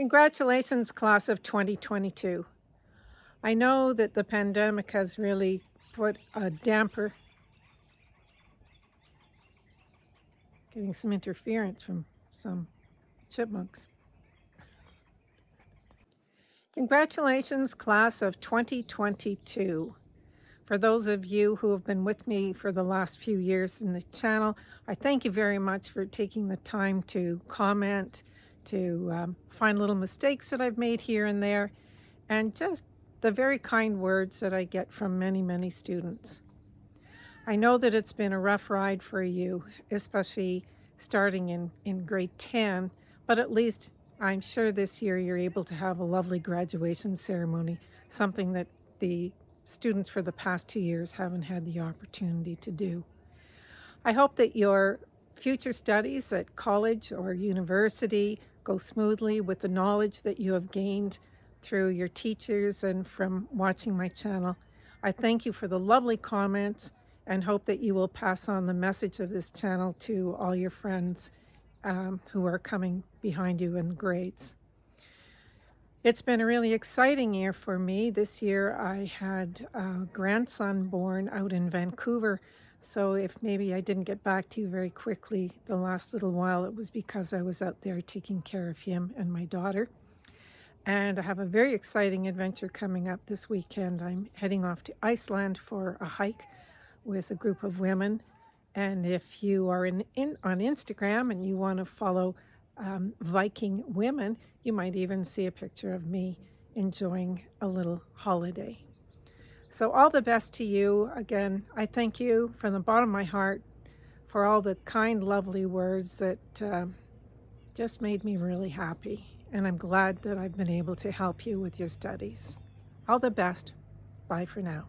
Congratulations, class of 2022. I know that the pandemic has really put a damper, getting some interference from some chipmunks. Congratulations, class of 2022. For those of you who have been with me for the last few years in the channel, I thank you very much for taking the time to comment, to um, find little mistakes that I've made here and there, and just the very kind words that I get from many, many students. I know that it's been a rough ride for you, especially starting in, in grade 10, but at least I'm sure this year you're able to have a lovely graduation ceremony, something that the students for the past two years haven't had the opportunity to do. I hope that your future studies at college or university go smoothly with the knowledge that you have gained through your teachers and from watching my channel. I thank you for the lovely comments and hope that you will pass on the message of this channel to all your friends um, who are coming behind you in grades. It's been a really exciting year for me. This year I had a grandson born out in Vancouver. So if maybe I didn't get back to you very quickly the last little while, it was because I was out there taking care of him and my daughter. And I have a very exciting adventure coming up this weekend. I'm heading off to Iceland for a hike with a group of women. And if you are in, in on Instagram and you want to follow um, Viking women, you might even see a picture of me enjoying a little holiday. So all the best to you. Again, I thank you from the bottom of my heart for all the kind, lovely words that uh, just made me really happy. And I'm glad that I've been able to help you with your studies. All the best. Bye for now.